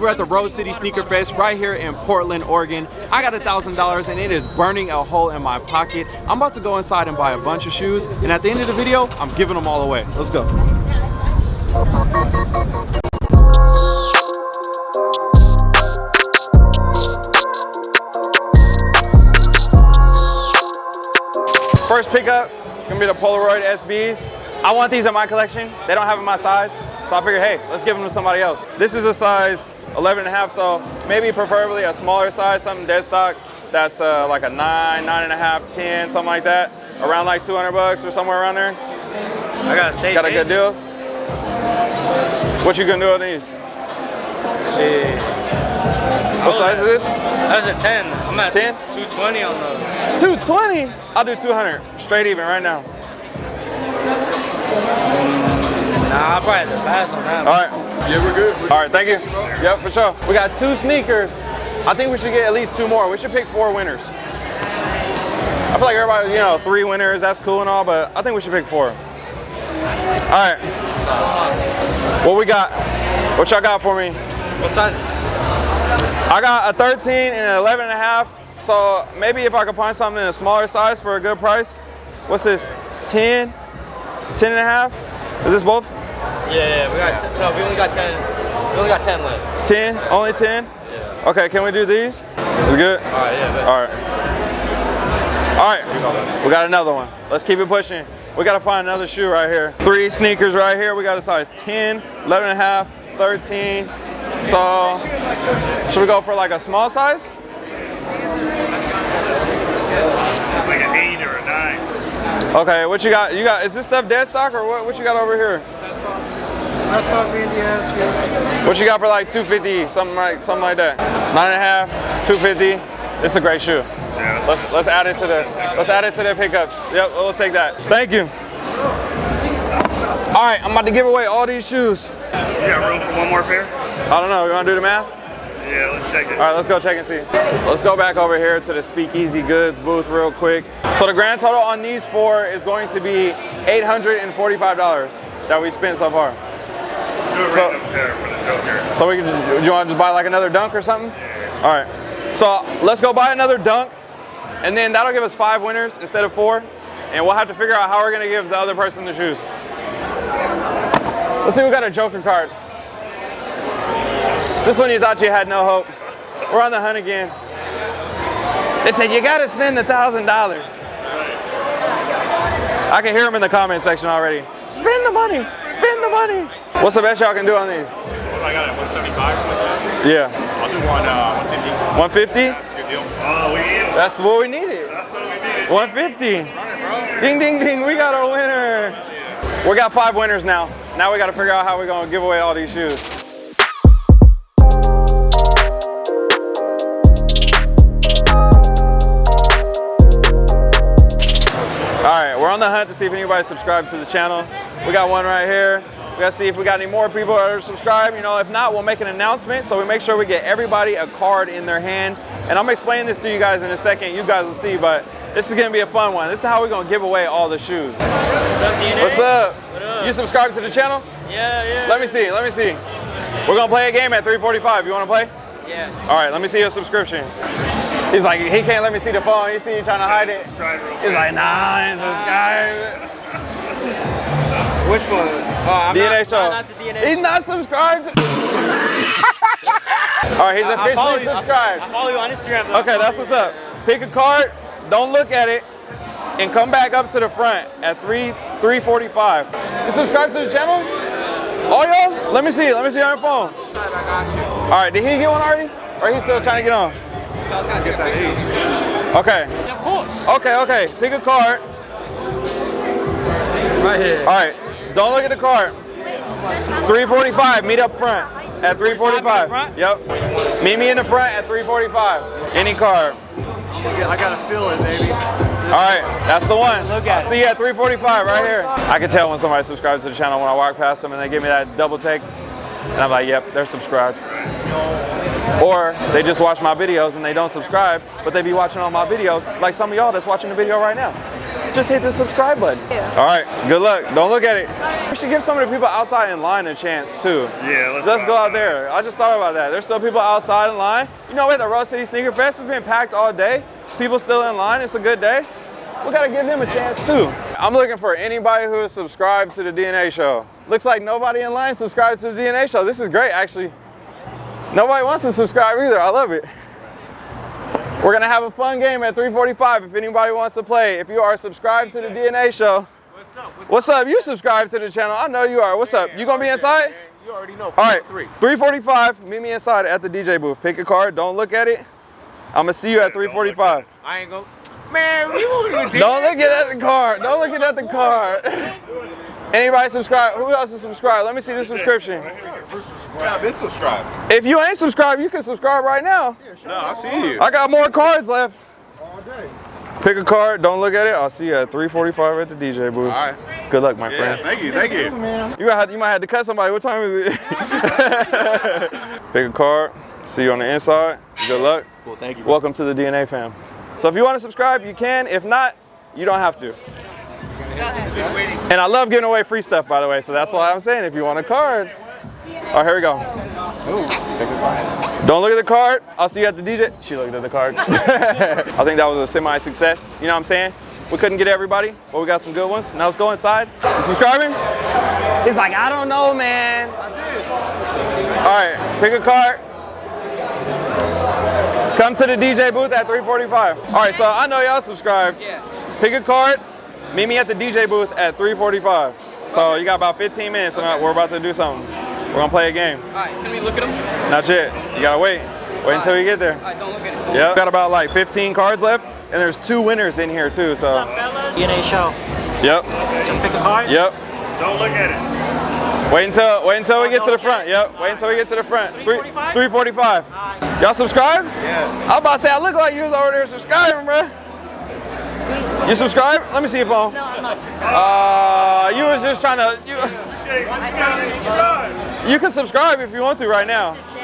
We're at the Rose City Sneaker Fest right here in Portland, Oregon. I got a thousand dollars and it is burning a hole in my pocket. I'm about to go inside and buy a bunch of shoes and at the end of the video, I'm giving them all away. Let's go. First pickup, gonna be the Polaroid SBs. I want these in my collection. They don't have in my size. So I figured, hey, let's give them to somebody else. This is a size 11 and a half, so maybe preferably a smaller size, something dead stock that's uh, like a nine, nine and a half, 10, something like that. Around like 200 bucks or somewhere around there. I got a. Got a good deal? What you gonna do on these? Shit. What size is this? That's a 10. I'm at 10? 220 on those. 220? I'll do 200. Straight even right now. Nah, I'll probably have to pass on that. All right. Yeah, we're good. We're All right, thank you. Yep, for sure. We got two sneakers. I think we should get at least two more. We should pick four winners. I feel like everybody, you know, three winners, that's cool and all, but I think we should pick four. All right. What we got? What y'all got for me? What size? I got a 13 and an 11 and a half. So maybe if I could find something in a smaller size for a good price. What's this? 10? 10 and a half? Is this both? Yeah, yeah, we got 10. No, we only got 10. We only got 10 left. 10? Only 10? Yeah. Okay, can we do these? Is it good? All right, yeah, bet. All right. All right, we got another one. Let's keep it pushing. We gotta find another shoe right here. Three sneakers right here. We got a size 10, 11 and a half, 13. So, should we go for like a small size? like an eight or a nine. Okay, what you got? You got, is this stuff dead stock or what, what you got over here? Let's go VDS. What you got for like 250, something like something like that? Nine and a half, 250. It's a great shoe. Yeah, Let's let's add it to the let's add it to the pickups. Yep, we'll take that. Thank you. All right, I'm about to give away all these shoes. you got room for one more pair? I don't know. You want to do the math? Yeah, let's check it. All right, let's go check and see. Let's go back over here to the Speakeasy Goods booth real quick. So the grand total on these four is going to be $845 that we spent so far. So- random pair for the Joker. So we can, you want to just buy like another dunk or something? All right. So let's go buy another dunk, and then that'll give us five winners instead of four, and we'll have to figure out how we're gonna give the other person the shoes. Let's see who got a Joker card. This one you thought you had no hope. We're on the hunt again. They said you gotta spend the thousand dollars. I can hear them in the comment section already. Spend the money, spend the money. What's the best y'all can do on these? What I got at 175 Yeah. I'll do one uh, 150. 150? That's a good deal. Oh, we need it. That's what we needed. That's what we needed. 150. Ding, ding, ding. We got a winner. We got five winners now. Now we got to figure out how we're going to give away all these shoes. On the hunt to see if anybody subscribed to the channel. We got one right here. We gotta see if we got any more people that are subscribed. You know, if not, we'll make an announcement. So we make sure we get everybody a card in their hand. And I'm explaining this to you guys in a second. You guys will see, but this is gonna be a fun one. This is how we're gonna give away all the shoes. What's up? What up? You subscribed to the channel? Yeah, yeah. Let me see, let me see. We're gonna play a game at 345. You wanna play? Yeah. All right, let me see your subscription. He's like, he can't let me see the phone. You see you trying to hide it. He's like, nah, I ain't subscribed. Which one? Oh, I'm DNA not, show. I'm not the DNA He's show. not subscribed. All right, he's I- I follow officially you- I- subscribed. I follow you on Instagram. though. Okay, that's what's up. Pick a card, don't look at it, and come back up to the front at 3 345. You subscribe to the channel? Oh y'all? Let me see. Let me see on your phone. All right, did he get one already? Or he's still trying to get on? Okay. Of course. Okay, okay. Pick a card. Right here. All right. Don't look at the card. 345. Meet up front at 345. Yep. Meet me in the front at 345. Any card. I got a feeling, baby. All right, that's the one. Look at I'll see you at 345 right here. I can tell when somebody subscribes to the channel when I walk past them and they give me that double take. And I'm like, yep, they're subscribed. Or they just watch my videos and they don't subscribe, but they be watching all my videos, like some of y'all that's watching the video right now. just hit the subscribe button. All right, good luck. Don't look at it. We should give some of the people outside in line a chance too. Yeah, let's, Let's go out there. I just thought about that. There's still people outside in line. You know what? The Rose City Sneaker Fest has been packed all day. People still in line. It's a good day. We gotta give them a chance too. I'm looking for anybody who is subscribed to the DNA show. Looks like nobody in line subscribed to the DNA show. This is great, actually. Nobody wants to subscribe either. I love it. We're gonna have a fun game at 3:45. If anybody wants to play, if you are subscribed to the DNA show, What's up? What's what's up? You subscribe to the channel. I know you are. What's up? You gonna be inside? You already know. All right, Three. 345. Meet me inside at the DJ booth. Pick a card. Don't look at it. I'm gonna see you at 345. I ain't go. Man, you Don't look at the card. Don't look at the card. Anybody subscribe? Who else is subscribed? Let me see the subscription. Yeah, I've been subscribed. If you ain't subscribed, you can subscribe right now. No, I see you. I got more cards left. All day. Pick a card. Don't look at it. I'll see you at 345 at the DJ booth. All right. Good luck, my Yeah, friend. thank you, thank you. You might, have, you might have to cut somebody. What time is it? Pick a card. See you on the inside. Good luck. Cool, thank you. Welcome to the DNA fam. So if you want to subscribe, you can. If not, you don't have to. And I love giving away free stuff, by the way. So that's why I'm saying if you want a card. All right, here we go. Don't look at the card. I'll see you at the DJ. She looked at the card. I think that was a semi-success. You know what I'm saying? We couldn't get everybody, but we got some good ones. Now let's go inside. You subscribing? He's like, I don't know, man. All right, pick a card. Come to the DJ booth at 345. All right, so I know y'all subscribed. Yeah. Pick a card. Meet me at the DJ booth at 345. So you got about 15 minutes and we're about to do something. We're gonna play a game. All right, can we look at them? Not yet. You gotta wait. Wait until we get there. All right, don't look at it. Yep. Got about like 15 cards left, and there's two winners in here too. So. DNA show. Yep. Just pick a card. Yep. Don't look at it. Wait until wait until we oh, get to the front. Yep. Wait until we get to the front. 345? 345. Y'all subscribe? Yeah. I am about to say I look like you was over there subscribing, bro. You subscribe? Let me see your phone. No, I'm not subscribed. Uh, you was just trying to. You, Hey, you gotta subscribe. you can subscribe if you want to right now. It's a.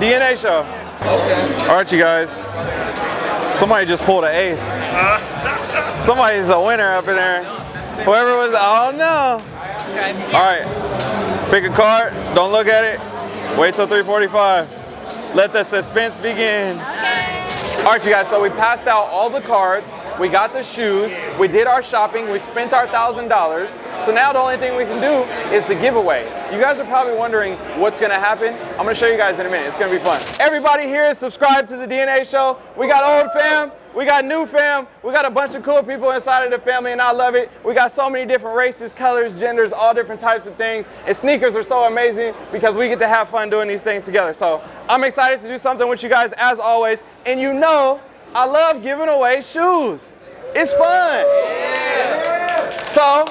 DNA show. Okay. All right, you guys. Somebody just pulled an ace. Somebody's a winner up in there. Whoever was, oh no. All right, pick a card. Don't look at it. Wait till 3:45. Let the suspense begin. Okay. All right, you guys. So we passed out all the cards. We got the shoes. We did our shopping. We spent our thousand dollars. So now the only thing we can do is the giveaway. You guys are probably wondering what's gonna happen. I'm gonna show you guys in a minute. It's gonna be fun. Everybody here is subscribed to the DNA show. We got old fam. We got new fam. We got a bunch of cool people inside of the family, and I love it. We got so many different races, colors, genders, all different types of things. And sneakers are so amazing because we get to have fun doing these things together. So I'm excited to do something with you guys as always. And you know, I love giving away shoes. It's fun. So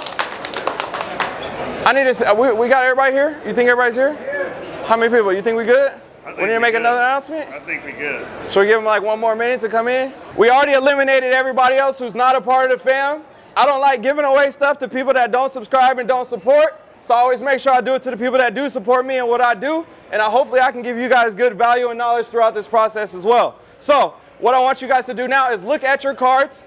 I need to. uh, We, we got everybody here. You think everybody's here? How many people? You think we good? We need to make good. another announcement. I think we good. Should we give them like one more minute to come in? We already eliminated everybody else who's not a part of the fam. I don't like giving away stuff to people that don't subscribe and don't support. So I always make sure I do it to the people that do support me and what I do. And I, hopefully I can give you guys good value and knowledge throughout this process as well. So what I want you guys to do now is look at your cards,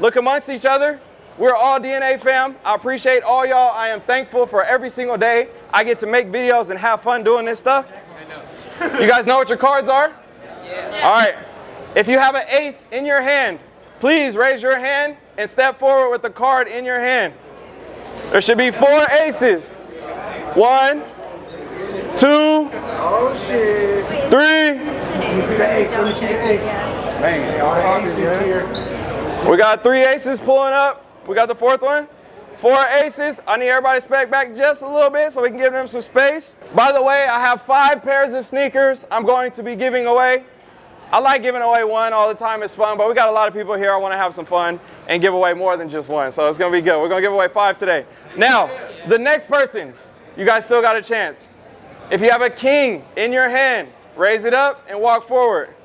look amongst each other. We're all DNA fam. I appreciate all y'all. I am thankful for every single day I get to make videos and have fun doing this stuff. You guys know what your cards are? All right. If you have an ace in your hand, please raise your hand and step forward with the card in your hand. There should be four aces. One, two, Oh shit. three. Man, all aces here. We got three aces pulling up. We got the fourth one. Four aces. I need everybody to back back just a little bit so we can give them some space. By the way, I have five pairs of sneakers I'm going to be giving away. I like giving away one all the time. It's fun, but we got a lot of people here. I want to have some fun and give away more than just one. So it's going to be good. We're going to give away five today. Now, the next person, you guys still got a chance. If you have a king in your hand, raise it up and walk forward.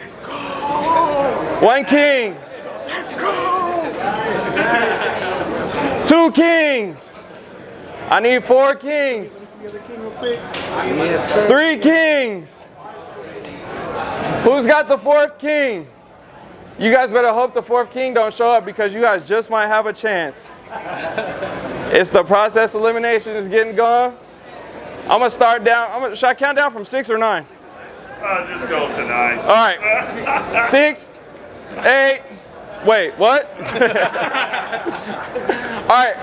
Let's go. One king. Let's go. Two kings. I need four kings. Three kings. Who's got the fourth king? You guys better hope the fourth king don't show up because you guys just might have a chance. it's the process elimination is getting going. I'm gonna start down. I'm gonna, should I count down from six or nine? I'll just go to nine. All right. Six, eight. Wait, what? All right.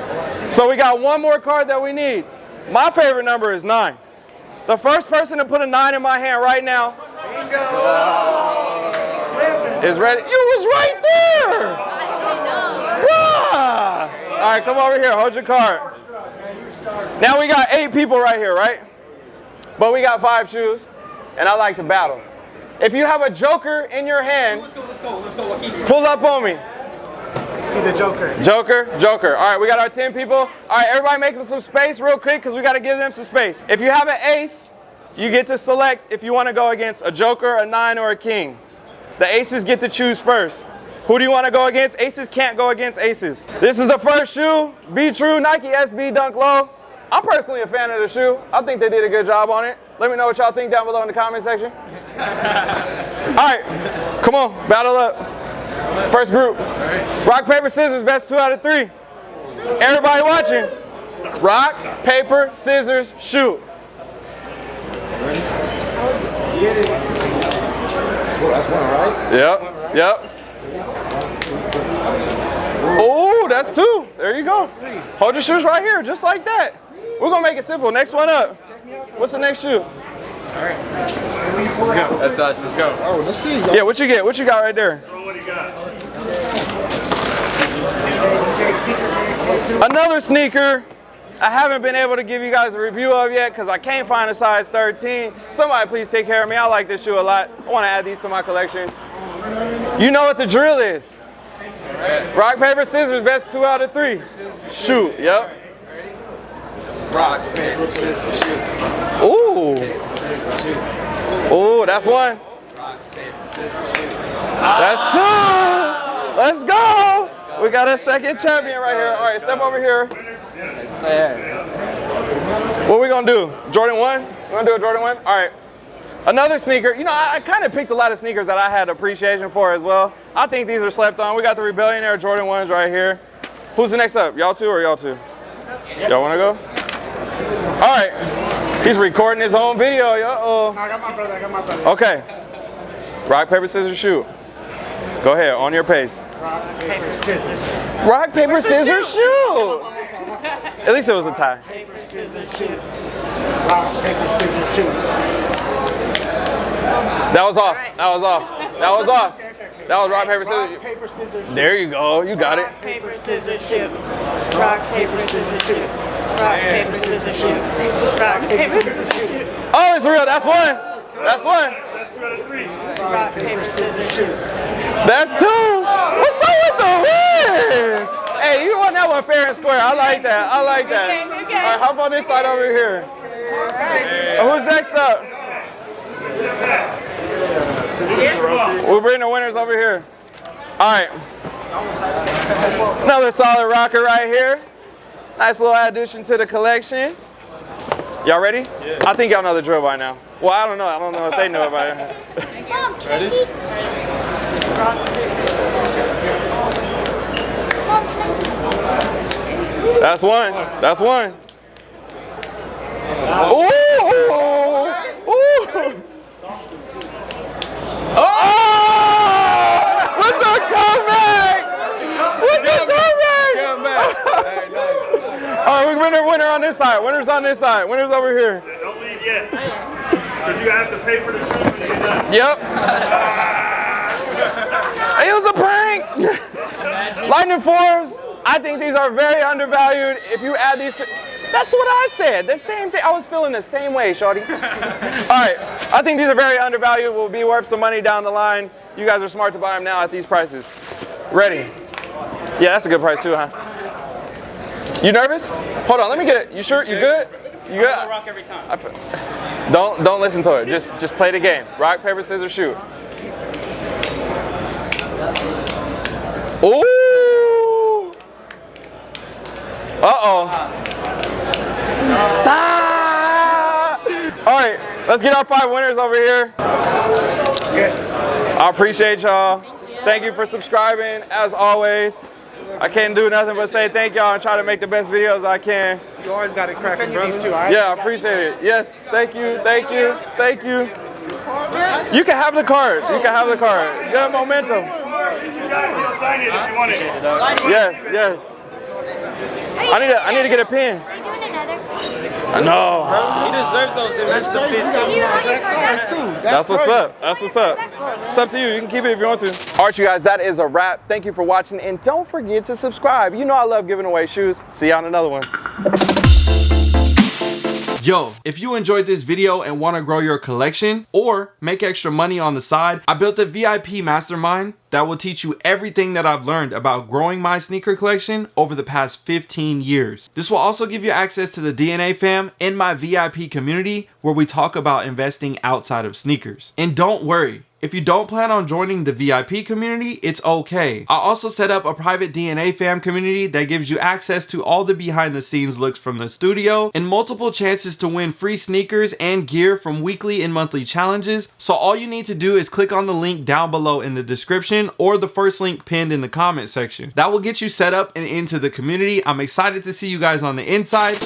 So we got one more card that we need. My favorite number is nine. The first person to put a nine in my hand right now is ready. You was right there. Ah. All right, come over here. Hold your card. Now we got eight people right here, right? But we got five shoes, and I like to battle. If you have a joker in your hand, let's go, let's go, let's go, pull up on me. See the Joker. Joker, Joker. All right, we got our 10 people. All right, everybody making some space real quick because we got to give them some space. If you have an ace, you get to select if you want to go against a joker, a nine, or a king. The aces get to choose first. Who do you want to go against? Aces can't go against aces. This is the first shoe. Be true, Nike SB Dunk Low. I'm personally a fan of the shoe. I think they did a good job on it. Let me know what y'all think down below in the comment section. All right, come on, battle up. First group. Rock, paper, scissors, best two out of three. Everybody watching. Rock, paper, scissors, shoot. Oh, that's one, right? Yep, yep. Oh, that's two. There you go. Hold your shoes right here, just like that. We're gonna make it simple. Next one up. What's the next shoe? All right. Let's go. That's us. Let's go. Oh, let's see. Yeah, what you get? What you got right there? So what do you got? Another sneaker I haven't been able to give you guys a review of yet because I can't find a size 13. Somebody please take care of me. I like this shoe a lot. I want to add these to my collection. You know what the drill is. Rock, paper, scissors, best two out of three. Shoot, yep. Rock, paper, scissors, shoot. Ooh. Ooh, that's one. That's two. Let's go. We got a second champion right here. All right, step over here. What we gonna do? Jordan 1? We're gonna do a Jordan 1? All right. Another sneaker. You know, I, I kind of picked a lot of sneakers that I had appreciation for as well. I think these are slept on. We got the Rebellionaire Jordan 1s right here. Who's the next up? Y'all two or y'all two? Y'all wanna go? All right. He's recording his own video. Uh-oh. I got my brother. I got my brother. Okay. Rock, paper, scissors, shoot. Go ahead, on your pace. Rock, paper, scissors. Rock, paper, scissors, shoot. At least it was a tie. Paper, scissors, shoot. Rock, paper, scissors, shoot. That was off. That was off. That was off. That was rock, paper, Rock, scissors. paper, scissors, shoot. There you go. You got it. Rock, paper, scissors, shoot. Rock, paper, scissors, shoot. Rock, paper, scissors, shoot. Rock, paper, scissors, shoot. Oh, it's real. That's one. That's one. That's two out of three. Rock, paper, scissors, shoot. That's two. What's up with the wins? Hey, you won that one fair and square. I like that. I like that. Okay, okay. All right, hop on this side over here. Who's next up? We'll bring the winners over here. All right. Another solid rocker right here. Nice little addition to the collection. Y'all ready? Yeah. I think y'all know the drill by now. Well, I don't know. I don't know if they know about it by now. Mom, can I see? Mom, can I see? That's one. That's one. Ooh! Ooh! Oh! With the comeback! With the comeback! All right, we winner, winner on this side. Winners on this side. Winners over here. Yeah, Don't leave yet. Because you have to pay for the shoes when you get done. Yep. it was a prank. Lightning fours. I think these are very undervalued. If you add these to, that's what I said. The same thing. I was feeling the same way, Shorty. All right. I think these are very undervalued. Will be worth some money down the line. You guys are smart to buy them now at these prices. Ready? Yeah, that's a good price too, huh? You nervous? Hold on. Let me get it. You sure? You good? You good? rock every time. I Don't don't listen to it. Just just play the game. Rock paper scissors shoot. Ooh. Uh oh. Ah! All right, let's get our five winners over here. I appreciate y'all. Thank you for subscribing. As always, I can't do nothing but say thank y'all and try to make the best videos I can. You always got it cracking, brother. These two, all right? Yeah, I appreciate it. Yes, thank you, thank you, thank you. You can have the card. You can have the card. Good momentum. You guys will sign it if you want it. Yes, yes. I need to, I need to get a pin. Are you doing another? No. He deserved those. It was the Crazy, you got You know one your too. That's what's crazy. up. That's what's up. It's up to you. You can keep it if you want to. All right, you guys, that is a wrap. Thank you for watching, and don't forget to subscribe. You know I love giving away shoes. See you on another one. Yo, if you enjoyed this video and want to grow your collection or make extra money on the side, I built a VIP mastermind that will teach you everything that I've learned about growing my sneaker collection over the past 15 years. This will also give you access to the DNA fam in my VIP community where we talk about investing outside of sneakers. And don't worry, if you don't plan on joining the VIP community, it's okay. I also set up a private DNA fam community that gives you access to all the behind the scenes looks from the studio and multiple chances to win free sneakers and gear from weekly and monthly challenges. So all you need to do is click on the link down below in the description or the first link pinned in the comment section. That will get you set up and into the community. I'm excited to see you guys on the inside.